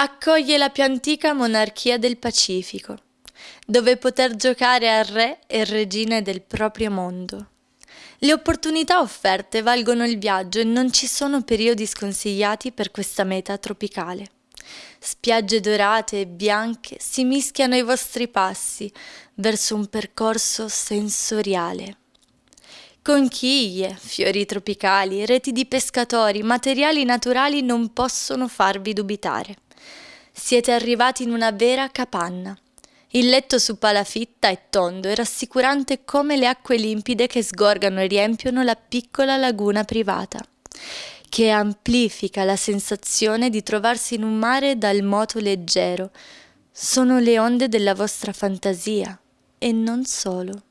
accoglie la più antica monarchia del Pacifico, dove poter giocare a re e regine del proprio mondo. Le opportunità offerte valgono il viaggio e non ci sono periodi sconsigliati per questa meta tropicale. Spiagge dorate e bianche si mischiano ai vostri passi verso un percorso sensoriale. Conchiglie, fiori tropicali, reti di pescatori, materiali naturali non possono farvi dubitare. Siete arrivati in una vera capanna. Il letto su palafitta è tondo e rassicurante come le acque limpide che sgorgano e riempiono la piccola laguna privata, che amplifica la sensazione di trovarsi in un mare dal moto leggero. Sono le onde della vostra fantasia e non solo.